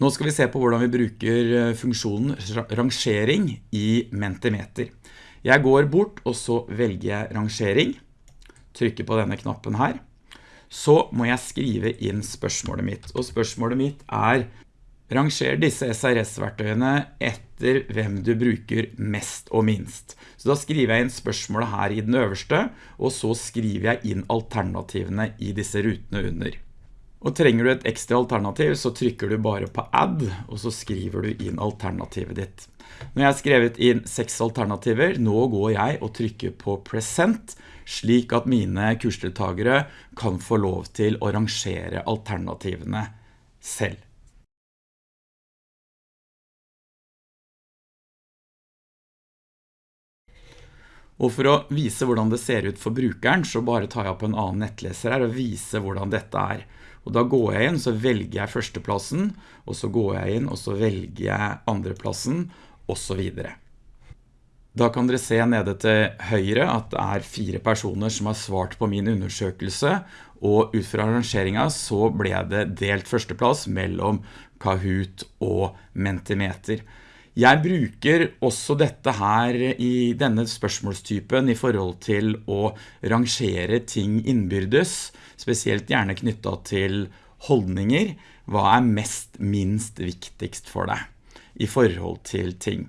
Nå skal vi se på hvordan vi bruker eh, funksjonen rangering i Mentimeter. Jeg går bort og så velger jeg rangering, trykker på denne knappen her. Så må jeg skrive inn spørsmålet mitt, og spørsmålet mitt er Ranger disse SRS-verktøyene etter hvem du bruker mest og minst. Så da skriver jeg inn spørsmålet her i den øverste, og så skriver jeg inn alternativene i disse rutene under. Og trenger du et ekstra alternativ, så trykker du bare på add, og så skriver du inn alternativet ditt. Når jeg har skrevet inn seks alternativer, nå går jeg og trykker på present, slik at mine kursdeltagere kan få lov til å rangere alternativene selv. Og for å vise hvordan det ser ut for brukeren, så bare tar jeg opp en annen nettleser her og viser hvordan dette er. Og da går jeg inn, så velger jeg førsteplassen, og så går jeg inn, og så velger jeg andreplassen, og så videre. Da kan dere se nede til høyre at det er fire personer som har svart på min undersøkelse, og ut fra arrangeringen så ble det delt førsteplass mellom Kahoot og Mentimeter. Jeg bruker også dette her i denne spørsmålstypen i forhold til å rangere ting innbyrdes, spesielt gjerne knyttet til holdninger. Hva er mest minst viktigst for deg i forhold til ting?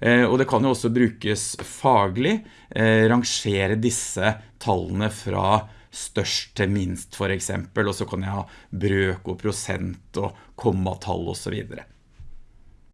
Eh, og det kan jo også brukes faglig, eh, rangere disse tallene fra størst til minst for eksempel, og så kan jeg ha brøk og prosent og kommatall og så videre.